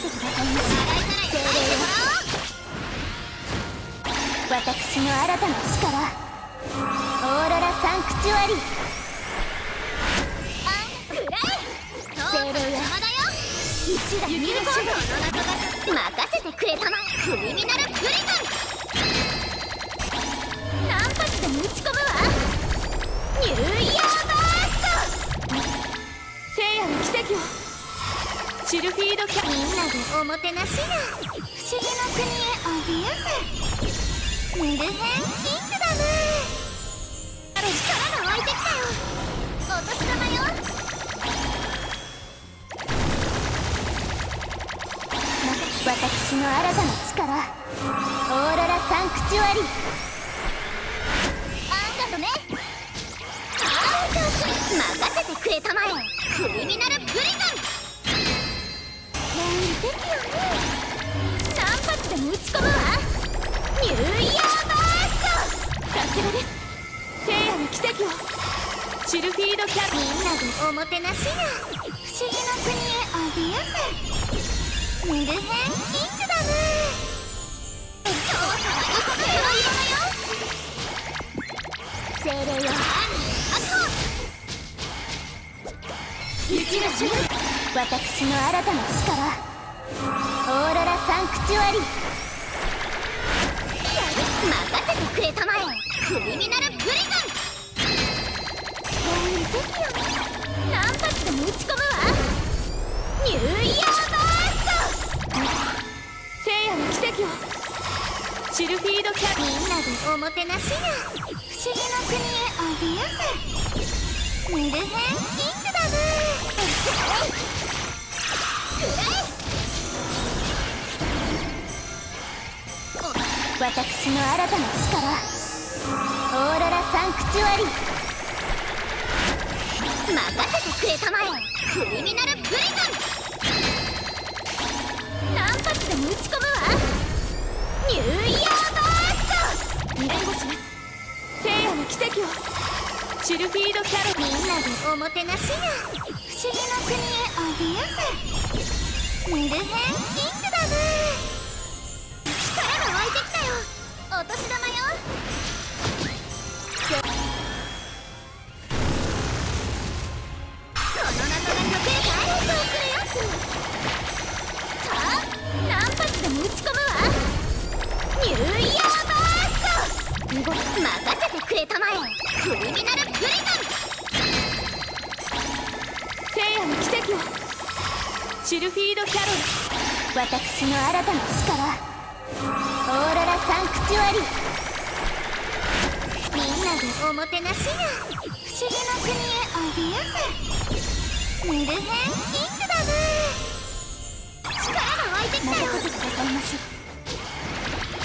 います精霊よ私の新たな力オーロラサンクチュアリ。くらえ精霊よ一打二打コートの中が任せてくれたまクリミナルプリズン何発でも打ち込むわニューイヤーバースト聖夜の奇跡を。シルフィードキャみんなでおもてなしが不思議の国へおびやせメルヘンキングダム力が湧いてきたよ。お年玉よ私の新たな力オーロラサンクチュアリあんたとねあんた任せてくれたまえ。クリミナルプリズン。なんてよね何発でも打ち込むわニューイヤーバーストさすがです聖夜の奇跡をシルフィードキャみんなでおもてなしが不思議の国へおびやせ。メルヘンキングダム。そうそう精霊よ雪がしま私の新たな力。ロラサンクチュアリ任せてくれたまえ。クリミナルプリズン。なんてよ。何発でも打ち込むわ。ニューイヤーバースト。聖夜の奇跡を。シルフィードキャみんなでおもてなしが不思議の国へおびやせ。メルヘンキン私の新たな力。オーロラサンクチュアリ。任せてくれたまえ。クリミナルプリズン。何発でも打ち込むわ。ニューイヤーバースト。援護します。聖夜の奇跡を。シルフィードキャロみんなでおもてなしが不思議の国へおびやせ。メルヘンクリミナルプリズン聖夜の奇跡をシルフィードキャロル私の新たな力オーロラサンクチュアリ。みんなでおもてなしが不思議の国へ。おびやせメルヘンキングダム力が湧いてきたよ任せてくださいまし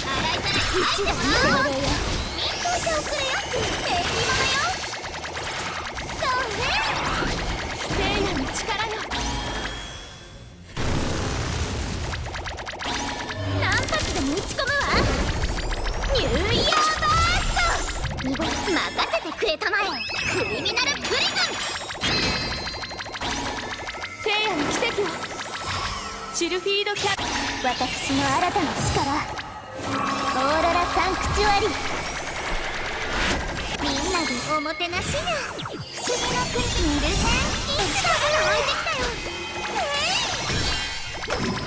洗いざらい入って精もらおう霊よ見といておくれよベイビーママよそうね聖夜の力よ。何発でも打ち込むわニューイヤーバースト任せてくれたまえシルフィードキャ私の新たな力オーロラサンクチュアリみんなでおもてなしや不思議の国にいるさん。いつだから置いてきたよ、